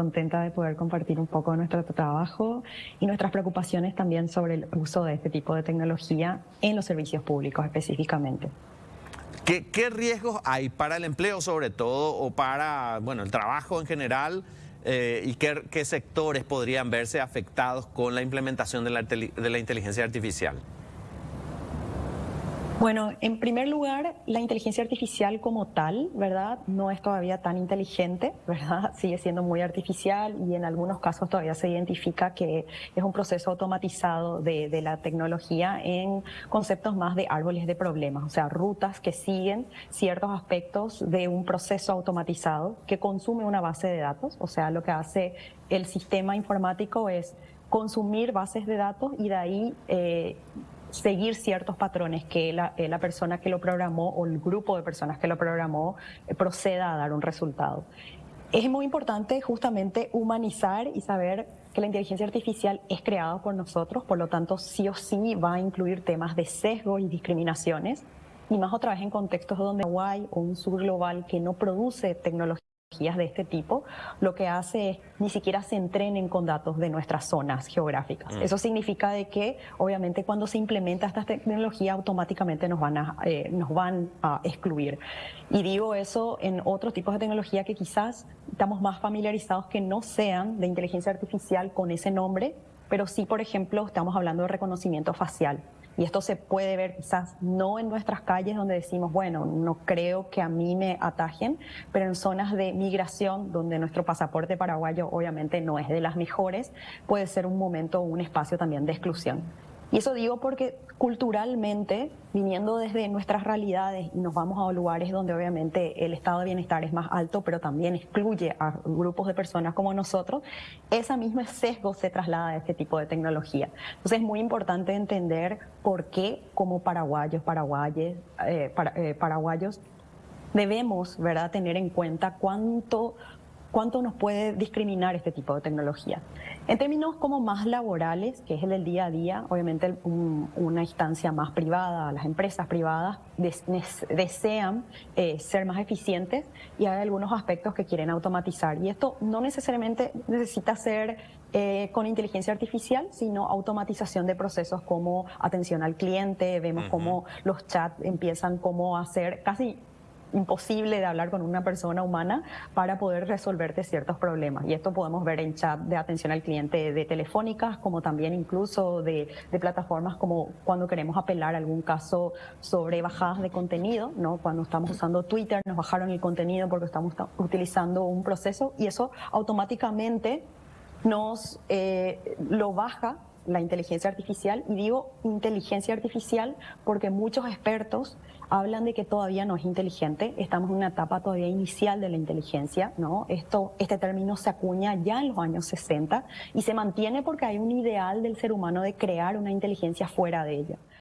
contenta de poder compartir un poco nuestro trabajo y nuestras preocupaciones también sobre el uso de este tipo de tecnología en los servicios públicos específicamente. ¿Qué, riesgos hay para el empleo sobre todo o para bueno, el trabajo en general? Eh, ¿Y qué, sectores podrían verse afectados con la implementación de la inteligencia artificial? Bueno, en primer lugar, la inteligencia artificial como tal, ¿verdad? No es todavía tan inteligente, ¿verdad? Sigue siendo muy artificial y en algunos casos todavía se identifica que es un proceso automatizado de, la tecnología en conceptos más de árboles de problemas, o sea, rutas que siguen ciertos aspectos de un proceso automatizado que consume una base de datos, o sea, lo que hace el sistema informático es consumir bases de datos y de ahí eh, seguir ciertos patrones que la, eh, la, persona que lo programó o el grupo de personas que lo programó eh, proceda a dar un resultado. Es muy importante justamente humanizar y saber que la inteligencia artificial es creada por nosotros, por lo tanto sí o sí va a incluir temas de sesgo y discriminaciones, y más otra vez en contextos donde hay o un subglobal que no produce tecnología de este tipo, lo que hace es ni siquiera se entrenen con datos de nuestras zonas geográficas. Mm. Eso significa de que obviamente cuando se implementa esta tecnología automáticamente nos van a, eh, nos van a excluir. Y digo eso en otros tipos de tecnología que quizás estamos más familiarizados que no sean de inteligencia artificial con ese nombre, pero sí, por ejemplo, estamos hablando de reconocimiento facial. Y esto se puede ver quizás no en nuestras calles donde decimos, bueno, no creo que a mí me atajen, pero en zonas de migración donde nuestro pasaporte paraguayo obviamente no es de las mejores, puede ser un momento o un espacio también de exclusión. Y eso digo porque culturalmente, viniendo desde nuestras realidades y nos vamos a lugares donde obviamente el estado de bienestar es más alto, pero también excluye a grupos de personas como nosotros, esa misma sesgo se traslada a este tipo de tecnología. Entonces es muy importante entender por qué como paraguayos, paraguayes, eh, eh, paraguayos, debemos ¿verdad? tener en cuenta cuánto cuánto nos puede discriminar este tipo de tecnología. En términos como más laborales, que es el del día a día, obviamente una instancia más privada, las empresas privadas desean eh, ser más eficientes y hay algunos aspectos que quieren automatizar. Y esto no necesariamente necesita ser eh, con inteligencia artificial, sino automatización de procesos como atención al cliente, vemos cómo los chats empiezan como a ser casi imposible de hablar con una persona humana para poder resolverte ciertos problemas. Y esto podemos ver en chat de atención al cliente de telefónicas, como también incluso de, plataformas como cuando queremos apelar a algún caso sobre bajadas de contenido, ¿no? Cuando estamos usando Twitter nos bajaron el contenido porque estamos utilizando un proceso y eso automáticamente nos eh, lo baja la inteligencia artificial y digo inteligencia artificial porque muchos expertos hablan de que todavía no es inteligente, estamos en una etapa todavía inicial de la inteligencia, ¿no? Esto, este término se acuña ya en los años 60 y se mantiene porque hay un ideal del ser humano de crear una inteligencia fuera de ella.